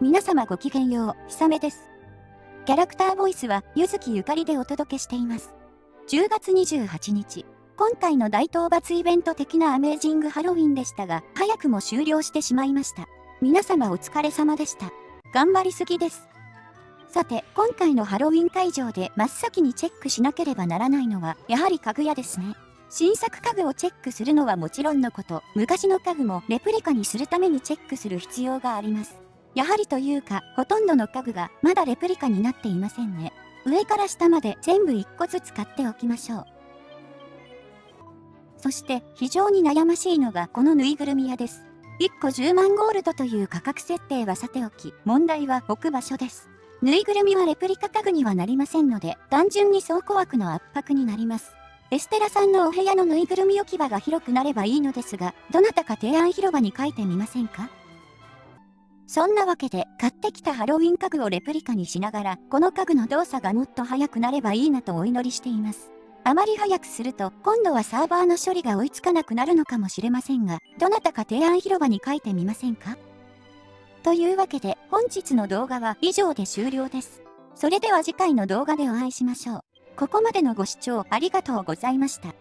皆様ごきげんよう、ひさめです。キャラクターボイスは、ゆずきゆかりでお届けしています。10月28日、今回の大討伐イベント的なアメージングハロウィンでしたが、早くも終了してしまいました。皆様お疲れ様でした。頑張りすぎです。さて、今回のハロウィン会場で真っ先にチェックしなければならないのは、やはり家具屋ですね。新作家具をチェックするのはもちろんのこと、昔の家具もレプリカにするためにチェックする必要があります。やはりというか、ほとんどの家具がまだレプリカになっていませんね。上から下まで全部1個ずつ買っておきましょう。そして非常に悩ましいのがこのぬいぐるみ屋です。1個10万ゴールドという価格設定はさておき、問題は置く場所です。ぬいぐるみはレプリカ家具にはなりませんので、単純に倉庫枠の圧迫になります。エステラさんのお部屋のぬいぐるみ置き場が広くなればいいのですが、どなたか提案広場に書いてみませんか？そんなわけで、買ってきたハロウィン家具をレプリカにしながら、この家具の動作がもっと早くなればいいなとお祈りしています。あまり早くすると、今度はサーバーの処理が追いつかなくなるのかもしれませんが、どなたか提案広場に書いてみませんか？というわけで、本日の動画は以上で終了です。それでは次回の動画でお会いしましょう。ここまでのご視聴ありがとうございました。